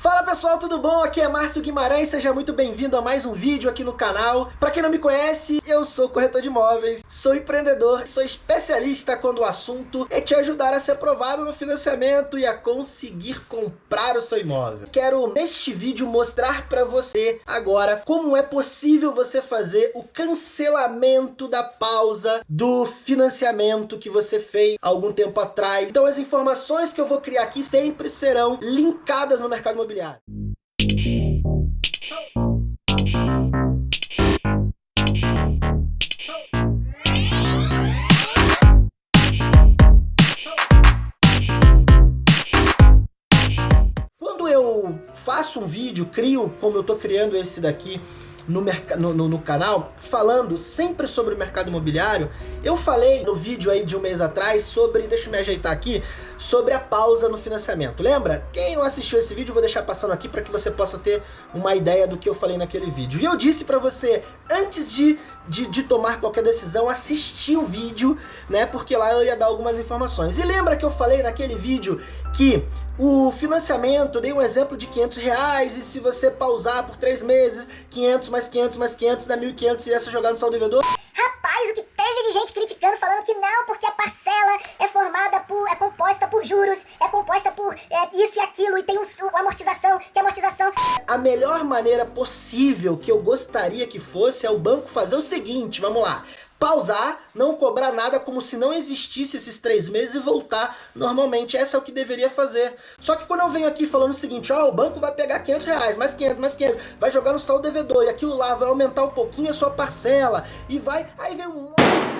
Fala pessoal, tudo bom? Aqui é Márcio Guimarães, seja muito bem-vindo a mais um vídeo aqui no canal. Para quem não me conhece, eu sou corretor de imóveis, sou empreendedor, sou especialista quando o assunto é te ajudar a ser aprovado no financiamento e a conseguir comprar o seu imóvel. Quero neste vídeo mostrar para você agora como é possível você fazer o cancelamento da pausa do financiamento que você fez algum tempo atrás. Então as informações que eu vou criar aqui sempre serão linkadas no mercado imobiliário imobiliário. Quando eu faço um vídeo, crio como eu estou criando esse daqui, no, no, no, canal, falando sempre sobre o mercado imobiliário. Eu falei no vídeo aí de um mês atrás sobre, deixa eu me ajeitar aqui, sobre a pausa no financiamento. Lembra? Quem não assistiu esse vídeo, vou deixar passando aqui para que você possa ter uma ideia do que eu falei naquele vídeo. E eu disse para você, antes de, de, de, tomar qualquer decisão, assistir o vídeo, né? Porque lá eu ia dar algumas informações. E lembra que eu falei naquele vídeo que o financiamento, dei um exemplo de 500 reais, e se você pausar por 3 meses, 500 mais 500 mais 500 dá 1.500 e essa jogar no saldo devedor? Rapaz, o que teve de gente criticando, falando que não, porque a parcela é formada por, é composta por juros, é composta por é, isso e aquilo, e tem um, uma amortização, que é amortização... A melhor maneira possível que eu gostaria que fosse é o banco fazer o seguinte, vamos lá, pausar, não cobrar nada como se não existisse esses três meses e voltar normalmente. Essa é o que deveria fazer. Só que quando eu venho aqui falando o seguinte, ó, o banco vai pegar 500 reais, mais 500, mais 500, vai jogar no saldo devedor e aquilo lá vai aumentar um pouquinho a sua parcela e vai... Aí vem um...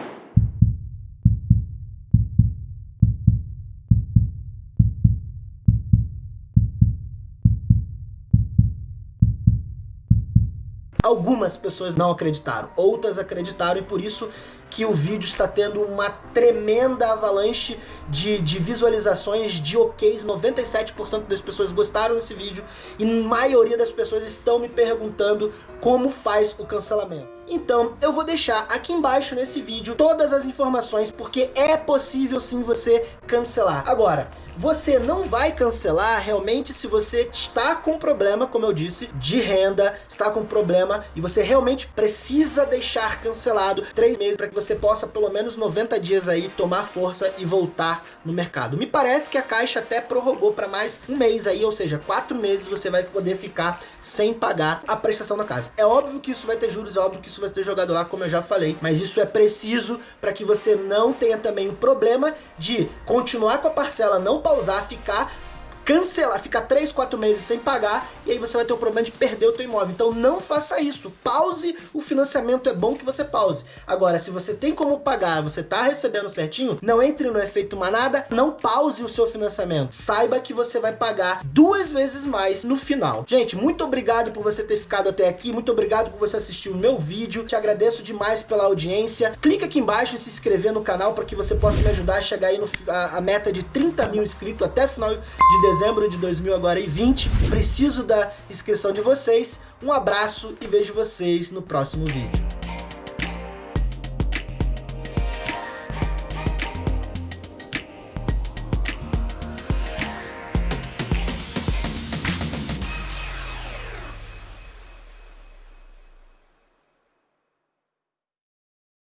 Algumas pessoas não acreditaram, outras acreditaram e por isso que o vídeo está tendo uma tremenda avalanche de, de visualizações, de OKs, 97% das pessoas gostaram desse vídeo e maioria das pessoas estão me perguntando como faz o cancelamento. Então eu vou deixar aqui embaixo nesse vídeo todas as informações porque é possível sim você cancelar. Agora, você não vai cancelar realmente se você está com problema, como eu disse, de renda, está com problema e você realmente precisa deixar cancelado três meses para que você possa pelo menos 90 dias aí tomar força e voltar no mercado. Me parece que a Caixa até prorrogou para mais um mês aí, ou seja, quatro meses você vai poder ficar sem pagar a prestação da casa. É óbvio que isso vai ter juros, é óbvio que isso vai ser jogado lá, como eu já falei, mas isso é preciso para que você não tenha também o problema de continuar com a parcela não pausar, ficar cancelar, ficar 3, 4 meses sem pagar e aí você vai ter o problema de perder o teu imóvel. Então não faça isso. Pause o financiamento, é bom que você pause. Agora, se você tem como pagar, você tá recebendo certinho, não entre no efeito manada, não pause o seu financiamento. Saiba que você vai pagar duas vezes mais no final. Gente, muito obrigado por você ter ficado até aqui, muito obrigado por você assistir o meu vídeo, te agradeço demais pela audiência. Clica aqui embaixo em se inscrever no canal para que você possa me ajudar a chegar aí no, a, a meta de 30 mil inscritos até final de dezembro de 2020. Preciso da inscrição de vocês. Um abraço e vejo vocês no próximo vídeo.